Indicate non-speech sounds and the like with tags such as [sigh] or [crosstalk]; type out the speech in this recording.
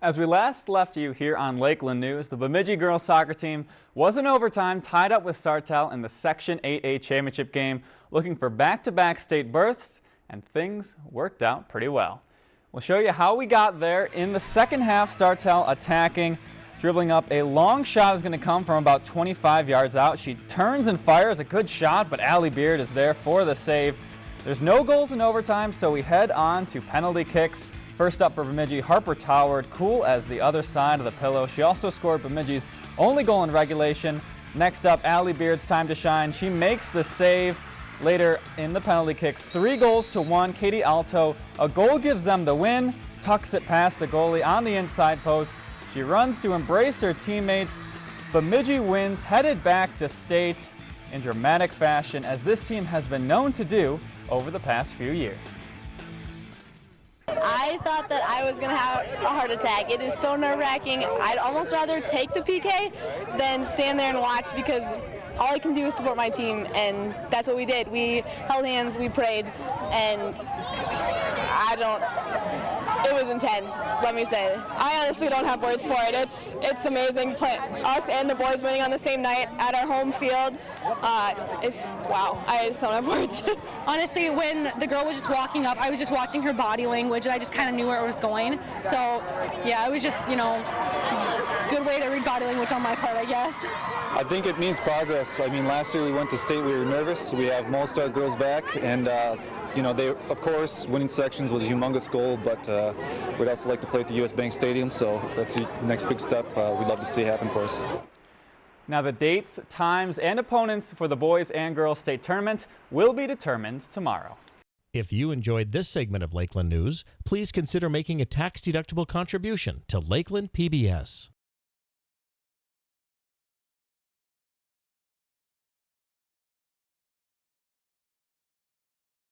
As we last left you here on Lakeland News, the Bemidji girls soccer team was in overtime tied up with Sartell in the Section 8A championship game, looking for back-to-back -back state berths, and things worked out pretty well. We'll show you how we got there in the second half. Sartell attacking, dribbling up a long shot is going to come from about 25 yards out. She turns and fires a good shot, but Allie Beard is there for the save. There's no goals in overtime, so we head on to penalty kicks. First up for Bemidji, Harper towered, cool as the other side of the pillow. She also scored Bemidji's only goal in regulation. Next up, Allie Beard's time to shine. She makes the save later in the penalty kicks. Three goals to one. Katie Alto, a goal gives them the win, tucks it past the goalie on the inside post. She runs to embrace her teammates. Bemidji wins, headed back to state in dramatic fashion as this team has been known to do over the past few years. I thought that I was going to have a heart attack. It is so nerve-wracking. I'd almost rather take the PK than stand there and watch because all I can do is support my team, and that's what we did. We held hands, we prayed, and I don't was intense, let me say. I honestly don't have words for it. It's it's amazing. Play, us and the boys winning on the same night at our home field. Uh, it's wow. I just don't have [laughs] words. honestly, when the girl was just walking up, I was just watching her body language, and I just kind of knew where it was going. So, yeah, it was just you know, good way to read body language on my part, I guess. I think it means progress. I mean, last year we went to state, we were nervous. We have most our girls back, and. Uh, you know, they of course winning sections was a humongous goal, but uh, we'd also like to play at the U.S. Bank Stadium, so that's the next big step uh, we'd love to see happen for us. Now the dates, times, and opponents for the boys and girls state tournament will be determined tomorrow. If you enjoyed this segment of Lakeland News, please consider making a tax-deductible contribution to Lakeland PBS.